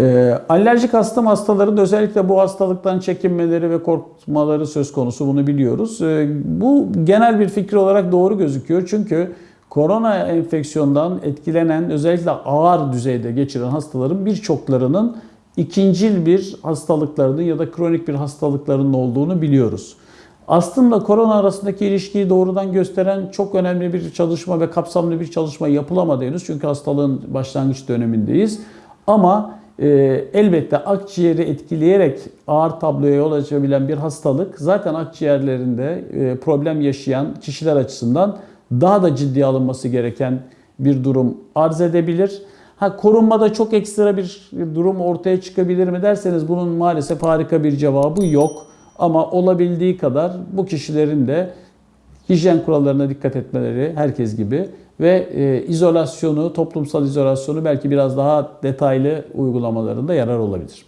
Ee, alerjik astım hastaların özellikle bu hastalıktan çekinmeleri ve korkmaları söz konusu bunu biliyoruz. Ee, bu genel bir fikir olarak doğru gözüküyor. Çünkü korona enfeksiyondan etkilenen özellikle ağır düzeyde geçiren hastaların birçoklarının ikincil bir hastalıklarının ya da kronik bir hastalıklarının olduğunu biliyoruz. Astımla korona arasındaki ilişkiyi doğrudan gösteren çok önemli bir çalışma ve kapsamlı bir çalışma yapılamadı. Çünkü hastalığın başlangıç dönemindeyiz. Ama e, elbette akciğeri etkileyerek ağır tabloya yol açabilen bir hastalık zaten akciğerlerinde e, problem yaşayan kişiler açısından daha da ciddiye alınması gereken bir durum arz edebilir. Ha korunmada çok ekstra bir durum ortaya çıkabilir mi derseniz bunun maalesef harika bir cevabı yok. Ama olabildiği kadar bu kişilerin de hijyen kurallarına dikkat etmeleri herkes gibi ve e, izolasyonu, toplumsal izolasyonu belki biraz daha detaylı uygulamalarında yarar olabilir.